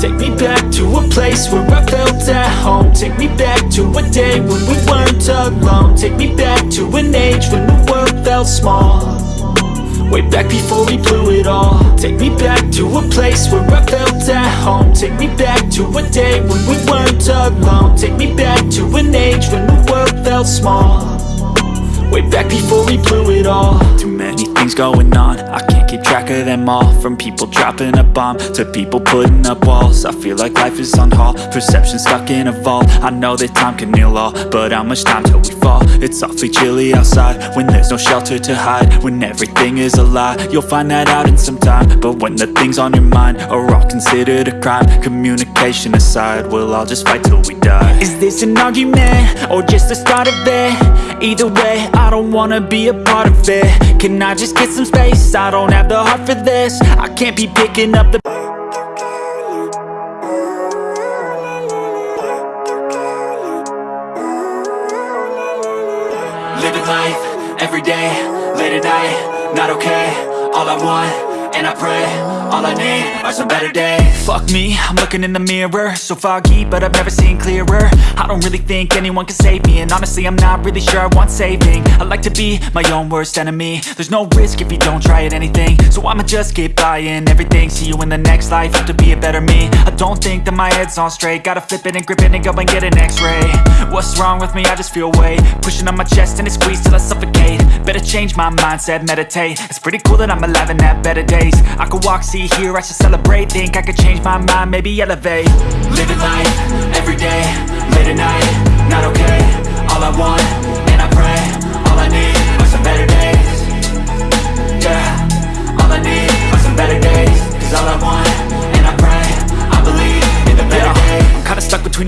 Take me back to a place where I felt at home. Take me back to a day when we weren't alone. Take me back to an age when the world felt small. Way back before we blew it all. Take me back to a place where I felt at home. Take me back to a day when we weren't alone. Take me back to an age when the world felt small. Way back before we blew it all. Too many things going on. I can't keep track of them all From people dropping a bomb To people putting up walls I feel like life is on hold Perception stuck in a vault I know that time can heal all But how much time till we fall? It's awfully chilly outside When there's no shelter to hide When everything is a lie You'll find that out in some time But when the things on your mind Are all considered a crime Communication aside We'll all just fight till we die Is this an argument? Or just the start of it? Either way, I don't wanna be a part of it Can I just get some space? I don't have the heart for this. I can't be picking up the Living life, everyday, late at night, not okay. All I want, and I pray, all I need are some better days. Fuck me, I'm looking in the mirror. So foggy, but I've never seen clearer. I don't really think anyone can save me And honestly, I'm not really sure I want saving. I like to be my own worst enemy. There's no risk if you don't try at anything. So I'ma just keep buying everything. See you in the next life, have to be a better me. I don't think that my head's on straight. Gotta flip it and grip it and go and get an x-ray. What's wrong with me? I just feel weight. Pushing on my chest and it squeezes till I suffocate. Better change my mindset, meditate. It's pretty cool that I'm alive and have better days. I could walk, see, hear, I should celebrate. Think I could change my mind, maybe elevate. Living life, everyday, late at night Not okay, all I want,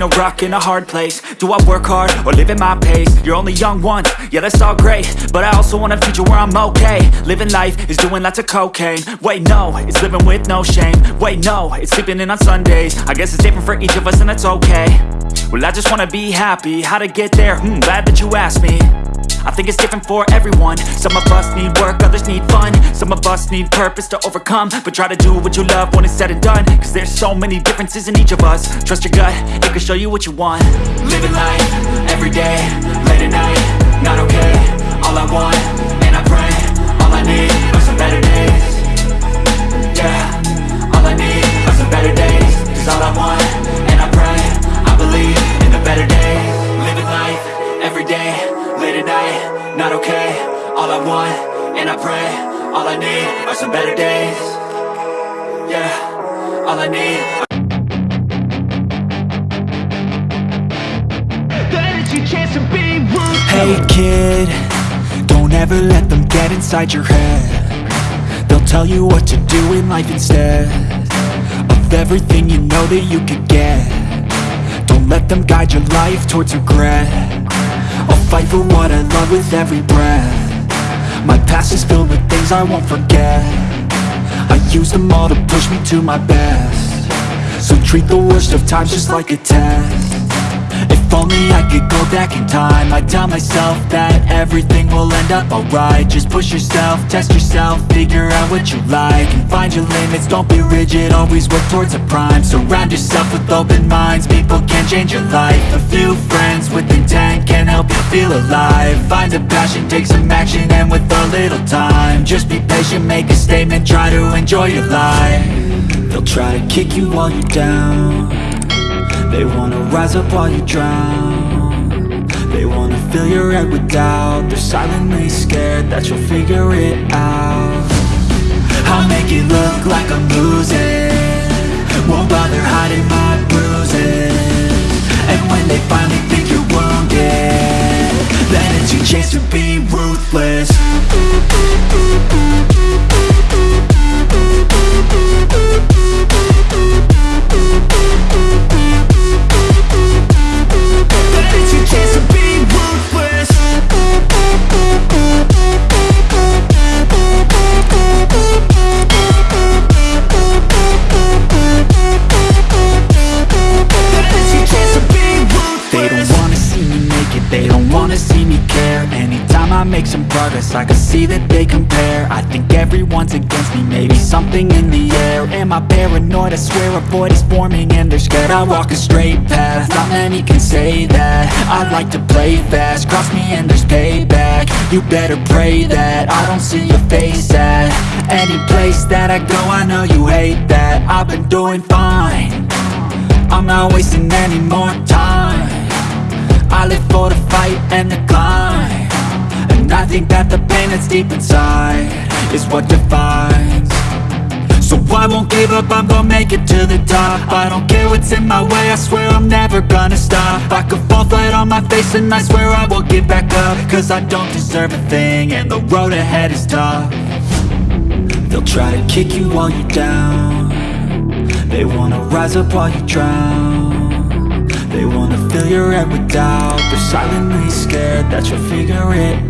a rock and a hard place. Do I work hard, or live at my pace? You're only young once, yeah that's all great. But I also want a future where I'm okay. Living life is doing lots of cocaine. Wait no, it's living with no shame. Wait no, it's sleeping in on Sundays. I guess it's different for each of us and that's okay. Well I just wanna be happy, how to get there? Hmm, glad that you asked me I think it's different for everyone. Some of us need work, others need fun. Some of us need purpose to overcome. But try to do what you love when it's said and done. Cause there's so many differences in each of us. Trust your gut, it can show you what you want. Living life, everyday, late at night Not okay, all I want, and I pray All I need are some better days are some better days. Yeah, all I need. Hey kid, don't ever let them get inside your head. They'll tell you what to do in life instead Of everything you know that you could get. Don't let them guide your life towards regret. I'll fight for what I love with every breath My past is filled with things I won't forget. I use them all to push me to my best. So treat the worst of times just like a test if only I could go back in time. I'd tell myself that everything will end up alright. Just push yourself, test yourself, figure out what you like And find your limits, don't be rigid, always work towards a prime. Surround yourself with open minds, people can change your life. A few friends with intent can help you feel alive. Find a passion, take some action, and with a little time Just be patient, make a statement, try to enjoy your life. They'll try to kick you while you're down they wanna rise up while you drown. They wanna fill your head with doubt. They're silently scared that you'll figure it out. I'll make it look like I'm losing. Won't bother hiding my bruises. And when they finally think you're wounded Then it's your chance to be ruthless I can see that they compare. I think everyone's against me, maybe something in the air. Am I paranoid? I swear a void is forming and they're scared I walk a straight path, not many can say that. I like to play fast, cross me and there's payback. You better pray that I don't see your face at Any place that I go, I know you hate that. I've been doing fine. I'm not wasting any more time. I live for the fight and the climb I think that the pain that's deep inside Is what defines. So I won't give up, I'm gonna make it to the top. I don't care what's in my way, I swear I'm never gonna stop. I could fall flat on my face and I swear I won't give back up. Cause I don't deserve a thing and the road ahead is tough. They'll try to kick you while you're down. They wanna rise up while you drown. They wanna fill your head with doubt. They're silently scared that you'll figure it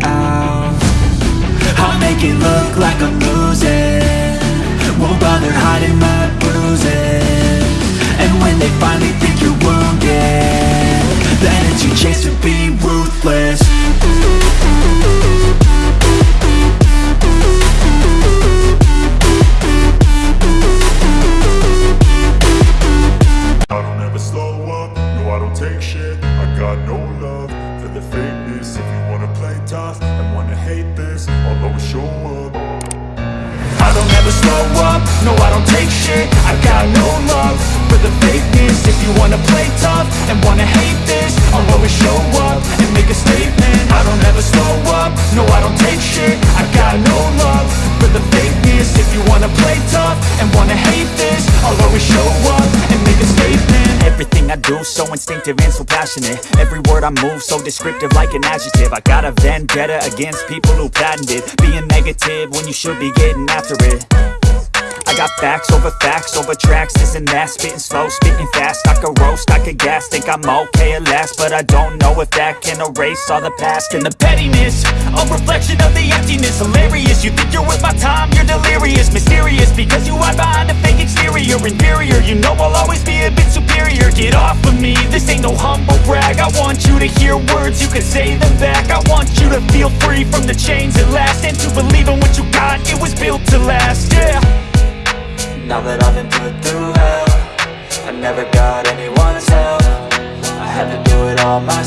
make it look like I'm losing. Won't bother hiding my bruises. And when they finally think you're wounded Then it's your chance to be ruthless. I don't ever slow up, no I don't take shit. I got no love for the fakeness. If you wanna play tough show up I don't ever slow up, no I don't take shit I've got no love for the fakeness. If you wanna play tough and wanna hate this I'll always show up and make a statement so instinctive and so passionate. Every word I move so descriptive like an adjective. I got a vendetta against people who patented Being negative when you should be getting after it I got facts over facts over tracks, this and that. Spitting slow, spitting fast, I could roast, I could gas Think I'm okay at last, but I don't know if that can erase all the past. And the pettiness, a reflection of the emptiness. Hilarious, you think you're with my time, you're delirious. Mysterious, because you hide behind a fake exterior. Inferior, you know I'll always be a bit superior. Get off of me, this ain't no humble brag. I want you to hear words, you can say them back. I want you to feel free from the chains at last. And to believe in what you got, it was built to last, yeah now that I've been put through hell I never got anyone's help. I had to do it all myself